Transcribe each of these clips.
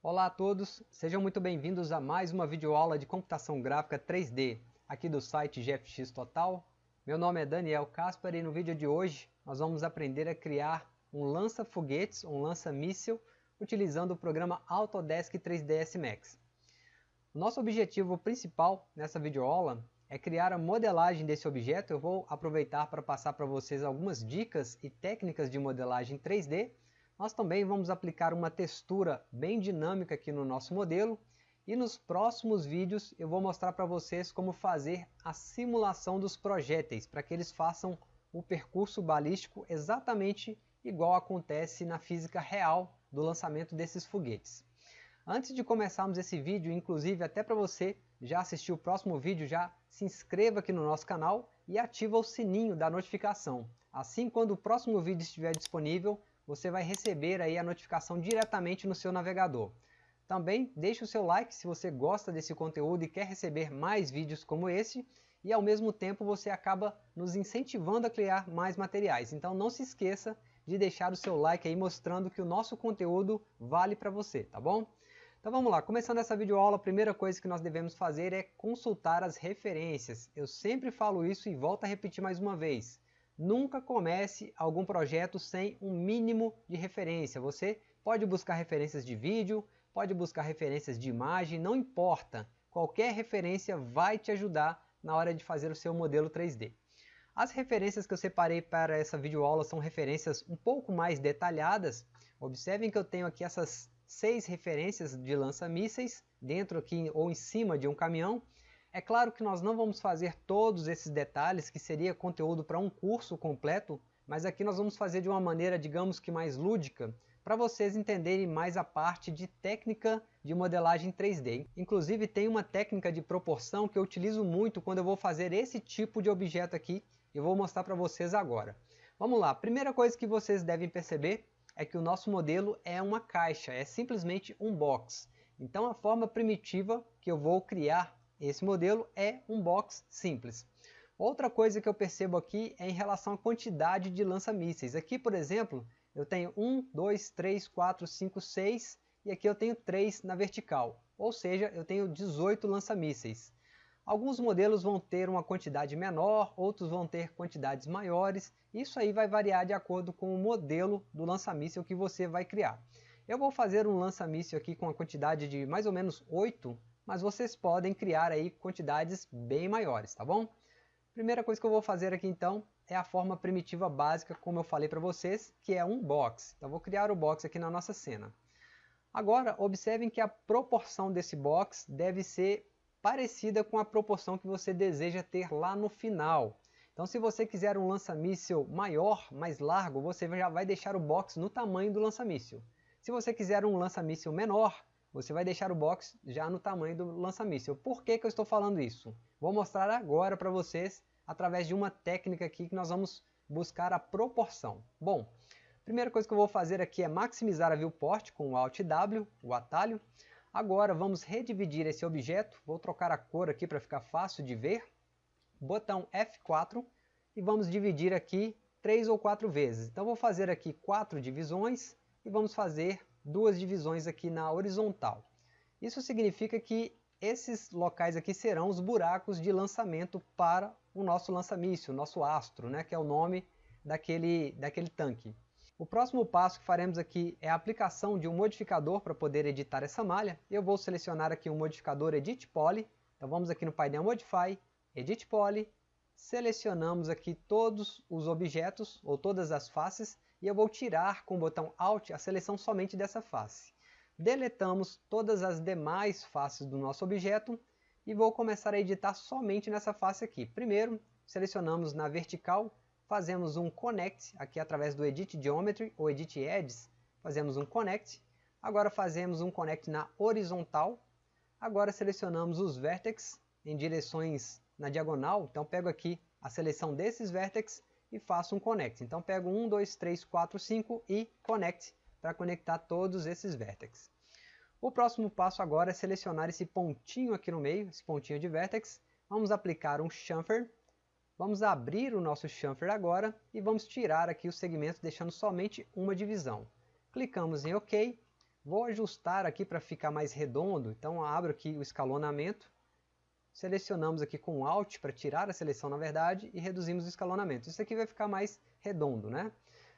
Olá a todos, sejam muito bem-vindos a mais uma videoaula de computação gráfica 3D, aqui do site GFX Total. Meu nome é Daniel Caspar e no vídeo de hoje nós vamos aprender a criar um lança-foguetes, um lança-míssil, utilizando o programa Autodesk 3ds Max. Nosso objetivo principal nessa videoaula é criar a modelagem desse objeto. Eu vou aproveitar para passar para vocês algumas dicas e técnicas de modelagem 3D nós também vamos aplicar uma textura bem dinâmica aqui no nosso modelo e nos próximos vídeos eu vou mostrar para vocês como fazer a simulação dos projéteis para que eles façam o percurso balístico exatamente igual acontece na física real do lançamento desses foguetes. Antes de começarmos esse vídeo, inclusive até para você já assistir o próximo vídeo, já se inscreva aqui no nosso canal e ativa o sininho da notificação. Assim, quando o próximo vídeo estiver disponível, você vai receber aí a notificação diretamente no seu navegador. Também deixe o seu like se você gosta desse conteúdo e quer receber mais vídeos como esse e ao mesmo tempo você acaba nos incentivando a criar mais materiais. Então não se esqueça de deixar o seu like aí mostrando que o nosso conteúdo vale para você, tá bom? Então vamos lá, começando essa videoaula, a primeira coisa que nós devemos fazer é consultar as referências. Eu sempre falo isso e volto a repetir mais uma vez. Nunca comece algum projeto sem um mínimo de referência. Você pode buscar referências de vídeo, pode buscar referências de imagem, não importa. Qualquer referência vai te ajudar na hora de fazer o seu modelo 3D. As referências que eu separei para essa videoaula são referências um pouco mais detalhadas. Observem que eu tenho aqui essas seis referências de lança-mísseis dentro aqui ou em cima de um caminhão. É claro que nós não vamos fazer todos esses detalhes, que seria conteúdo para um curso completo, mas aqui nós vamos fazer de uma maneira, digamos que mais lúdica, para vocês entenderem mais a parte de técnica de modelagem 3D. Inclusive tem uma técnica de proporção que eu utilizo muito quando eu vou fazer esse tipo de objeto aqui, e vou mostrar para vocês agora. Vamos lá, primeira coisa que vocês devem perceber é que o nosso modelo é uma caixa, é simplesmente um box. Então a forma primitiva que eu vou criar esse modelo é um box simples. Outra coisa que eu percebo aqui é em relação à quantidade de lança-mísseis. Aqui, por exemplo, eu tenho 1, 2, 3, 4, 5, 6 e aqui eu tenho 3 na vertical. Ou seja, eu tenho 18 lança-mísseis. Alguns modelos vão ter uma quantidade menor, outros vão ter quantidades maiores. Isso aí vai variar de acordo com o modelo do lança-míssil que você vai criar. Eu vou fazer um lança-míssil aqui com a quantidade de mais ou menos 8 mas vocês podem criar aí quantidades bem maiores, tá bom? Primeira coisa que eu vou fazer aqui então é a forma primitiva básica, como eu falei para vocês, que é um box. Então vou criar o box aqui na nossa cena. Agora, observem que a proporção desse box deve ser parecida com a proporção que você deseja ter lá no final. Então se você quiser um lança-míssil maior, mais largo, você já vai deixar o box no tamanho do lança-míssil. Se você quiser um lança-míssil menor, você vai deixar o box já no tamanho do lança-míssil. Por que, que eu estou falando isso? Vou mostrar agora para vocês através de uma técnica aqui que nós vamos buscar a proporção. Bom, a primeira coisa que eu vou fazer aqui é maximizar a viewport com o Alt W, o atalho. Agora vamos redividir esse objeto, vou trocar a cor aqui para ficar fácil de ver. Botão F4 e vamos dividir aqui três ou quatro vezes. Então vou fazer aqui quatro divisões e vamos fazer duas divisões aqui na horizontal. Isso significa que esses locais aqui serão os buracos de lançamento para o nosso lança-míssil, nosso astro, né, que é o nome daquele, daquele tanque. O próximo passo que faremos aqui é a aplicação de um modificador para poder editar essa malha. Eu vou selecionar aqui o um modificador Edit Poly. Então vamos aqui no painel Modify, Edit Poly, selecionamos aqui todos os objetos, ou todas as faces, e eu vou tirar com o botão Alt a seleção somente dessa face. Deletamos todas as demais faces do nosso objeto e vou começar a editar somente nessa face aqui. Primeiro, selecionamos na vertical, fazemos um Connect, aqui através do Edit Geometry ou Edit Edges, fazemos um Connect. Agora fazemos um Connect na horizontal. Agora selecionamos os vértices em direções na diagonal, então pego aqui a seleção desses vértices e faço um connect. Então pego 1, 2, 3, 4, 5 e connect para conectar todos esses vértices. O próximo passo agora é selecionar esse pontinho aqui no meio, esse pontinho de vértex. Vamos aplicar um chamfer. Vamos abrir o nosso chamfer agora e vamos tirar aqui o segmento deixando somente uma divisão. Clicamos em OK. Vou ajustar aqui para ficar mais redondo, então abro aqui o escalonamento, selecionamos aqui com Alt para tirar a seleção na verdade e reduzimos o escalonamento. Isso aqui vai ficar mais redondo, né?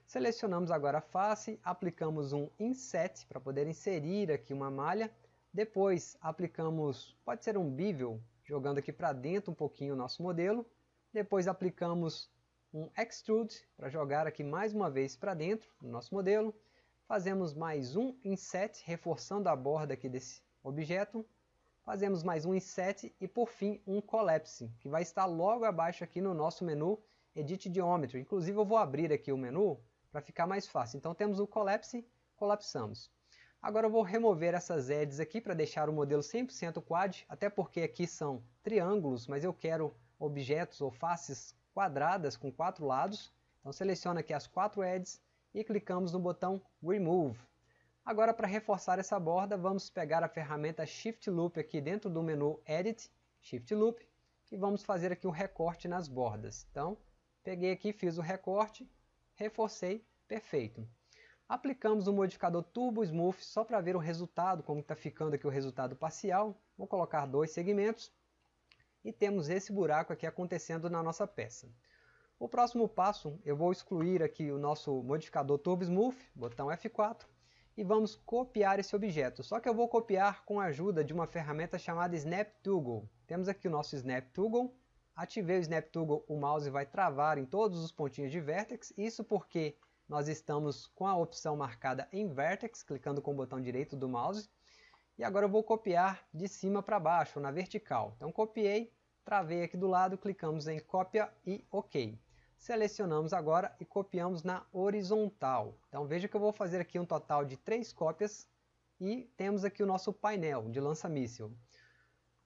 Selecionamos agora a face, aplicamos um Inset para poder inserir aqui uma malha, depois aplicamos, pode ser um bevel, jogando aqui para dentro um pouquinho o nosso modelo, depois aplicamos um Extrude para jogar aqui mais uma vez para dentro do nosso modelo, Fazemos mais um inset, reforçando a borda aqui desse objeto. Fazemos mais um inset e por fim um collapse, que vai estar logo abaixo aqui no nosso menu Edit Geometry. Inclusive eu vou abrir aqui o menu para ficar mais fácil. Então temos o collapse, colapsamos. Agora eu vou remover essas edges aqui para deixar o modelo 100% quad, até porque aqui são triângulos, mas eu quero objetos ou faces quadradas com quatro lados. Então seleciono aqui as quatro edges, e clicamos no botão Remove. Agora para reforçar essa borda, vamos pegar a ferramenta Shift Loop aqui dentro do menu Edit, Shift Loop, e vamos fazer aqui um recorte nas bordas. Então, peguei aqui, fiz o recorte, reforcei, perfeito. Aplicamos o modificador Turbo Smooth só para ver o resultado, como está ficando aqui o resultado parcial. Vou colocar dois segmentos e temos esse buraco aqui acontecendo na nossa peça. O próximo passo, eu vou excluir aqui o nosso modificador Turbo Smooth, botão F4, e vamos copiar esse objeto. Só que eu vou copiar com a ajuda de uma ferramenta chamada Snap Toggle. Temos aqui o nosso Snap Toggle, ativei o Snap Toggle, o mouse vai travar em todos os pontinhos de Vertex, isso porque nós estamos com a opção marcada em Vertex, clicando com o botão direito do mouse, e agora eu vou copiar de cima para baixo, na vertical. Então copiei, travei aqui do lado, clicamos em cópia e OK selecionamos agora e copiamos na horizontal. Então veja que eu vou fazer aqui um total de três cópias e temos aqui o nosso painel de lança-míssil.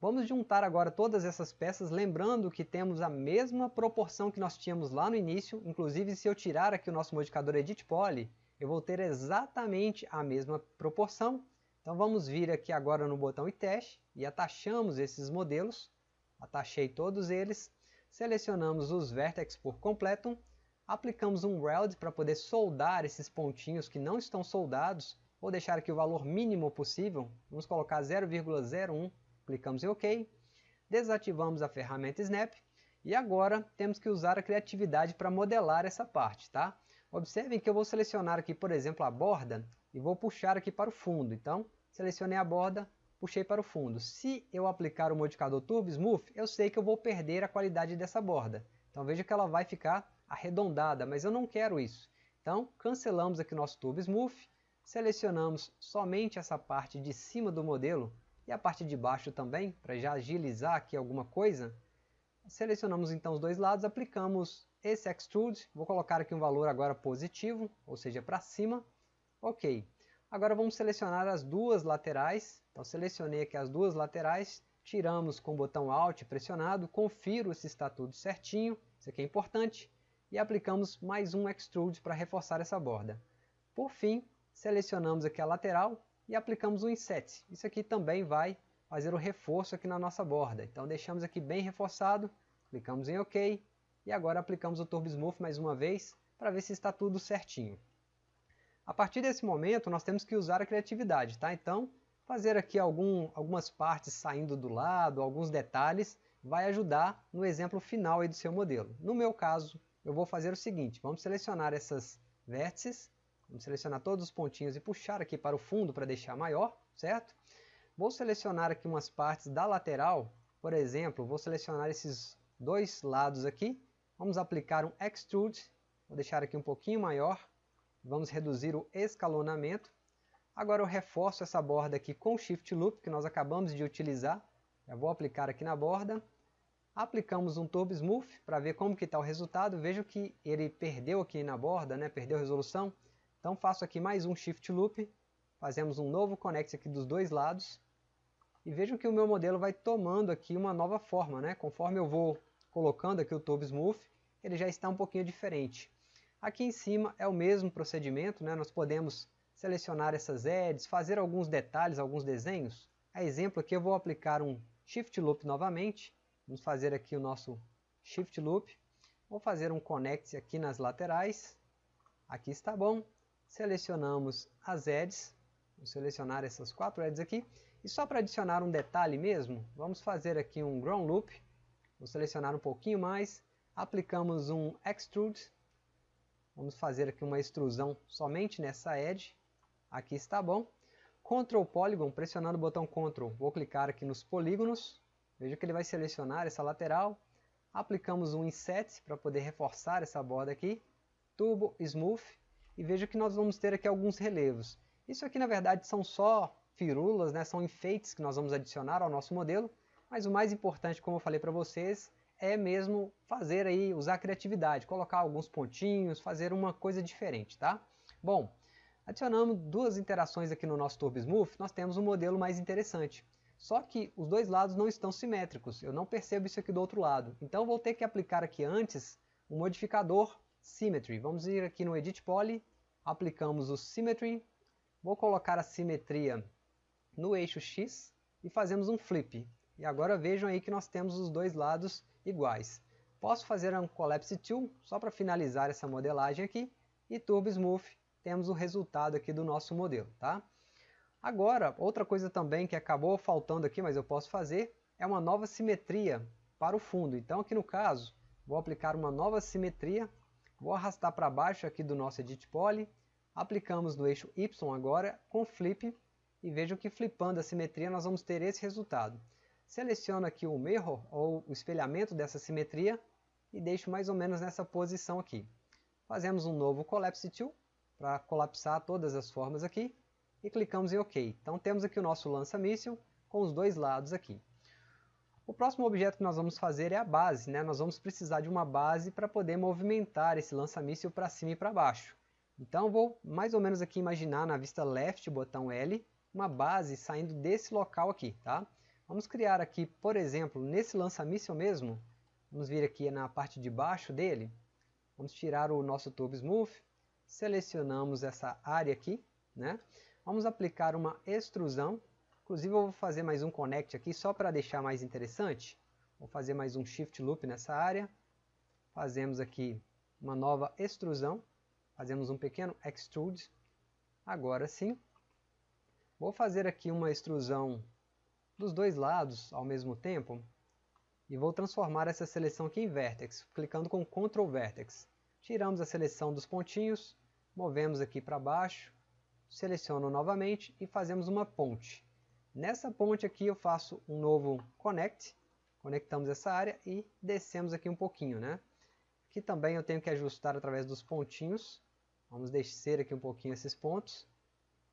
Vamos juntar agora todas essas peças, lembrando que temos a mesma proporção que nós tínhamos lá no início, inclusive se eu tirar aqui o nosso modificador Edit Poly, eu vou ter exatamente a mesma proporção. Então vamos vir aqui agora no botão e teste e atachamos esses modelos, atachei todos eles, selecionamos os vértices por completo, aplicamos um weld para poder soldar esses pontinhos que não estão soldados, vou deixar aqui o valor mínimo possível, vamos colocar 0,01, clicamos em OK, desativamos a ferramenta Snap e agora temos que usar a criatividade para modelar essa parte, tá? Observem que eu vou selecionar aqui, por exemplo, a borda e vou puxar aqui para o fundo. Então, selecionei a borda, puxei para o fundo. Se eu aplicar o modificador Turbo Smooth, eu sei que eu vou perder a qualidade dessa borda. Então veja que ela vai ficar arredondada, mas eu não quero isso. Então cancelamos aqui o nosso Turbo Smooth, selecionamos somente essa parte de cima do modelo e a parte de baixo também, para já agilizar aqui alguma coisa. Selecionamos então os dois lados, aplicamos esse Extrude, vou colocar aqui um valor agora positivo, ou seja, para cima. Ok. Agora vamos selecionar as duas laterais. Então selecionei aqui as duas laterais, tiramos com o botão Alt pressionado, confiro se está tudo certinho, isso aqui é importante, e aplicamos mais um Extrude para reforçar essa borda. Por fim, selecionamos aqui a lateral e aplicamos um Inset. Isso aqui também vai fazer o reforço aqui na nossa borda. Então deixamos aqui bem reforçado, clicamos em OK, e agora aplicamos o Turbo Smooth mais uma vez, para ver se está tudo certinho. A partir desse momento, nós temos que usar a criatividade, tá? Então, fazer aqui algum, algumas partes saindo do lado, alguns detalhes, vai ajudar no exemplo final aí do seu modelo. No meu caso, eu vou fazer o seguinte, vamos selecionar essas vértices, vamos selecionar todos os pontinhos e puxar aqui para o fundo para deixar maior, certo? Vou selecionar aqui umas partes da lateral, por exemplo, vou selecionar esses dois lados aqui, vamos aplicar um Extrude, vou deixar aqui um pouquinho maior, Vamos reduzir o escalonamento. Agora eu reforço essa borda aqui com o Shift Loop, que nós acabamos de utilizar. Já vou aplicar aqui na borda. Aplicamos um Turbo Smooth para ver como que está o resultado. Vejo que ele perdeu aqui na borda, né? perdeu a resolução. Então faço aqui mais um Shift Loop. Fazemos um novo Connect aqui dos dois lados. E vejam que o meu modelo vai tomando aqui uma nova forma. Né? Conforme eu vou colocando aqui o Turbo Smooth, ele já está um pouquinho diferente. Aqui em cima é o mesmo procedimento, né? nós podemos selecionar essas edges, fazer alguns detalhes, alguns desenhos. A exemplo aqui eu vou aplicar um Shift Loop novamente, vamos fazer aqui o nosso Shift Loop, vou fazer um Connect aqui nas laterais, aqui está bom, selecionamos as edges, Vou selecionar essas quatro edges aqui. E só para adicionar um detalhe mesmo, vamos fazer aqui um Ground Loop. Vou selecionar um pouquinho mais. Aplicamos um Extrude. Vamos fazer aqui uma extrusão somente nessa edge. Aqui está bom. Ctrl Polygon, pressionando o botão Ctrl, vou clicar aqui nos polígonos. Veja que ele vai selecionar essa lateral. Aplicamos um Inset para poder reforçar essa borda aqui. Turbo Smooth. E veja que nós vamos ter aqui alguns relevos. Isso aqui na verdade são só firulas, né? são enfeites que nós vamos adicionar ao nosso modelo. Mas o mais importante, como eu falei para vocês, é mesmo fazer aí, usar criatividade, colocar alguns pontinhos, fazer uma coisa diferente, tá? Bom, Adicionamos duas interações aqui no nosso Turbo Smooth, nós temos um modelo mais interessante. Só que os dois lados não estão simétricos, eu não percebo isso aqui do outro lado. Então vou ter que aplicar aqui antes o um modificador Symmetry. Vamos ir aqui no Edit Poly, aplicamos o Symmetry, vou colocar a simetria no eixo X e fazemos um flip. E agora vejam aí que nós temos os dois lados iguais. Posso fazer um Collapse Tool só para finalizar essa modelagem aqui e Turbo Smooth temos o resultado aqui do nosso modelo, tá? Agora, outra coisa também que acabou faltando aqui, mas eu posso fazer, é uma nova simetria para o fundo. Então aqui no caso, vou aplicar uma nova simetria, vou arrastar para baixo aqui do nosso Edit Poly, aplicamos no eixo Y agora com Flip, e vejam que flipando a simetria nós vamos ter esse resultado. Seleciono aqui o mirror, ou o espelhamento dessa simetria, e deixo mais ou menos nessa posição aqui. Fazemos um novo Collapse Tool, para colapsar todas as formas aqui e clicamos em OK. Então temos aqui o nosso lança-míssil com os dois lados aqui. O próximo objeto que nós vamos fazer é a base. Né? Nós vamos precisar de uma base para poder movimentar esse lança-míssil para cima e para baixo. Então vou mais ou menos aqui imaginar na vista left, botão L, uma base saindo desse local aqui. Tá? Vamos criar aqui, por exemplo, nesse lança-míssil mesmo, vamos vir aqui na parte de baixo dele, vamos tirar o nosso Turbo Smooth, selecionamos essa área aqui, né? Vamos aplicar uma extrusão, inclusive eu vou fazer mais um connect aqui só para deixar mais interessante. Vou fazer mais um shift loop nessa área, fazemos aqui uma nova extrusão, fazemos um pequeno extrude, agora sim. Vou fazer aqui uma extrusão dos dois lados ao mesmo tempo, e vou transformar essa seleção aqui em Vertex, clicando com Ctrl Vertex. Tiramos a seleção dos pontinhos, movemos aqui para baixo, seleciono novamente e fazemos uma ponte. Nessa ponte aqui eu faço um novo connect, conectamos essa área e descemos aqui um pouquinho, né? Aqui também eu tenho que ajustar através dos pontinhos, vamos descer aqui um pouquinho esses pontos.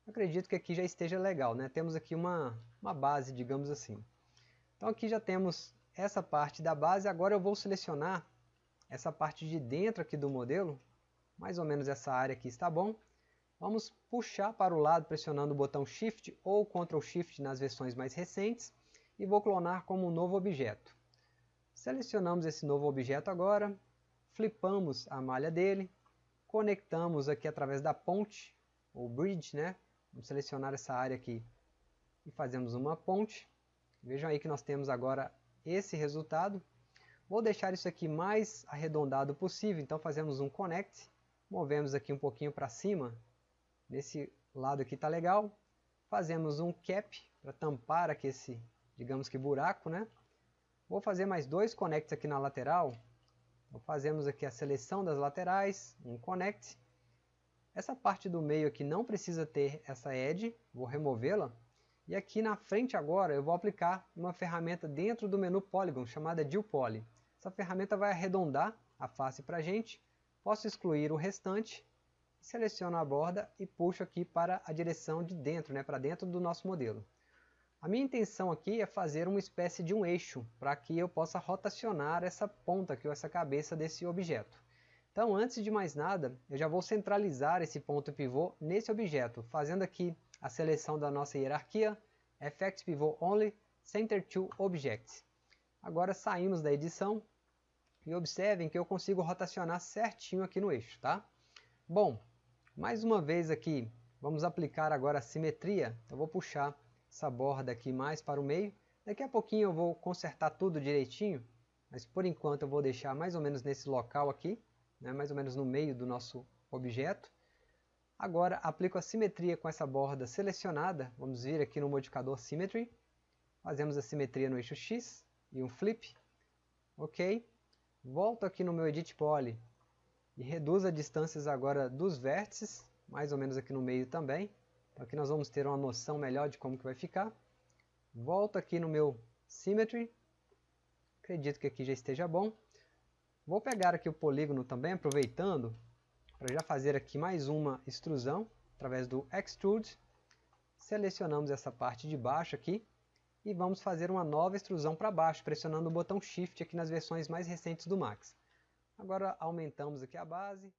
Acredito que aqui já esteja legal, né? Temos aqui uma, uma base, digamos assim. Então aqui já temos essa parte da base, agora eu vou selecionar essa parte de dentro aqui do modelo, mais ou menos essa área aqui está bom. Vamos puxar para o lado pressionando o botão Shift ou Ctrl Shift nas versões mais recentes e vou clonar como um novo objeto. Selecionamos esse novo objeto agora, flipamos a malha dele, conectamos aqui através da ponte, ou bridge, né? Vamos selecionar essa área aqui e fazemos uma ponte. Vejam aí que nós temos agora esse resultado. Vou deixar isso aqui mais arredondado possível, então fazemos um connect, movemos aqui um pouquinho para cima, nesse lado aqui está legal, fazemos um cap para tampar aqui esse, digamos que buraco, né? Vou fazer mais dois connects aqui na lateral, então fazemos aqui a seleção das laterais, um connect, essa parte do meio aqui não precisa ter essa edge, vou removê-la, e aqui na frente agora eu vou aplicar uma ferramenta dentro do menu Polygon chamada Deal Poly. Essa ferramenta vai arredondar a face para a gente. Posso excluir o restante, seleciono a borda e puxo aqui para a direção de dentro, né, para dentro do nosso modelo. A minha intenção aqui é fazer uma espécie de um eixo, para que eu possa rotacionar essa ponta aqui, ou essa cabeça desse objeto. Então, antes de mais nada, eu já vou centralizar esse ponto pivô nesse objeto, fazendo aqui a seleção da nossa hierarquia, Effect Pivot Only, Center to Objects. Agora saímos da edição, e observem que eu consigo rotacionar certinho aqui no eixo, tá? Bom, mais uma vez aqui, vamos aplicar agora a simetria. Eu vou puxar essa borda aqui mais para o meio. Daqui a pouquinho eu vou consertar tudo direitinho, mas por enquanto eu vou deixar mais ou menos nesse local aqui, né, mais ou menos no meio do nosso objeto. Agora aplico a simetria com essa borda selecionada, vamos vir aqui no modificador Symmetry, fazemos a simetria no eixo X e um flip, ok, volto aqui no meu Edit Poly e reduzo as distâncias agora dos vértices, mais ou menos aqui no meio também, então aqui nós vamos ter uma noção melhor de como que vai ficar, volto aqui no meu Symmetry, acredito que aqui já esteja bom, vou pegar aqui o polígono também, aproveitando, para já fazer aqui mais uma extrusão, através do Extrude, selecionamos essa parte de baixo aqui, e vamos fazer uma nova extrusão para baixo, pressionando o botão Shift aqui nas versões mais recentes do Max. Agora aumentamos aqui a base.